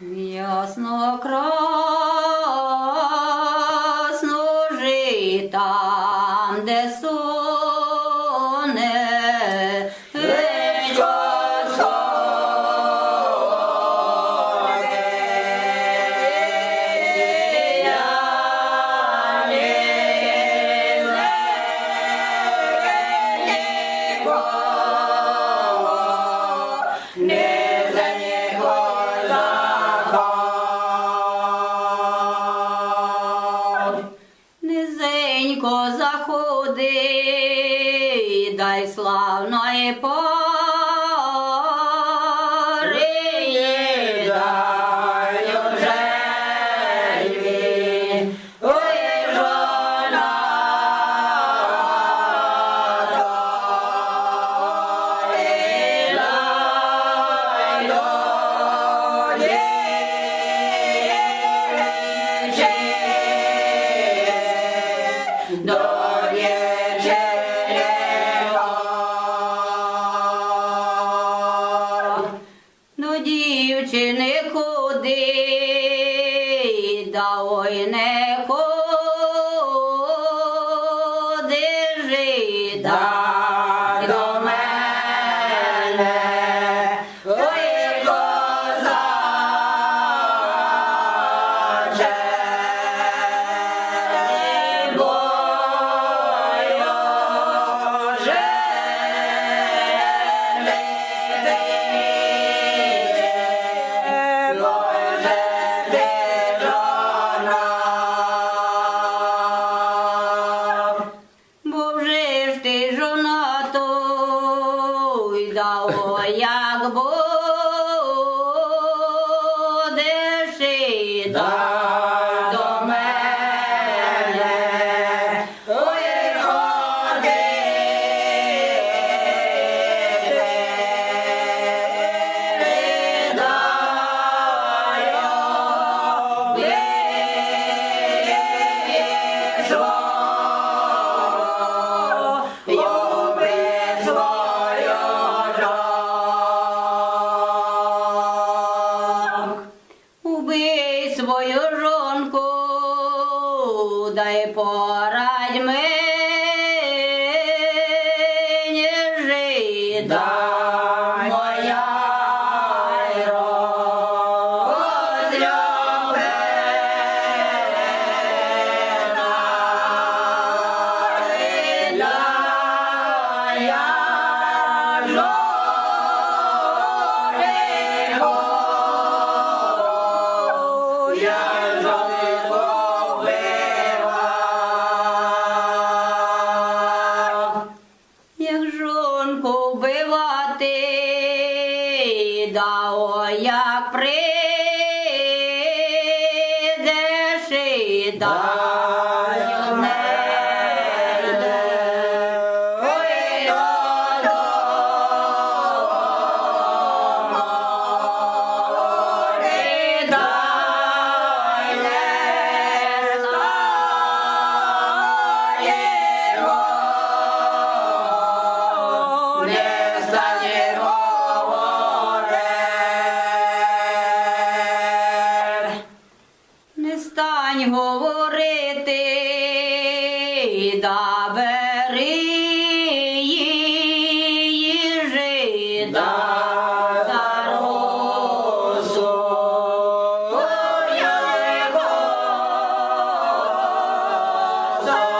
Ясно край. Господи, дай славної по. Dá свою жонку, дай порадь мені жида. то як прийдеш і даш. Стань говорити, да бери її жида. Sorry.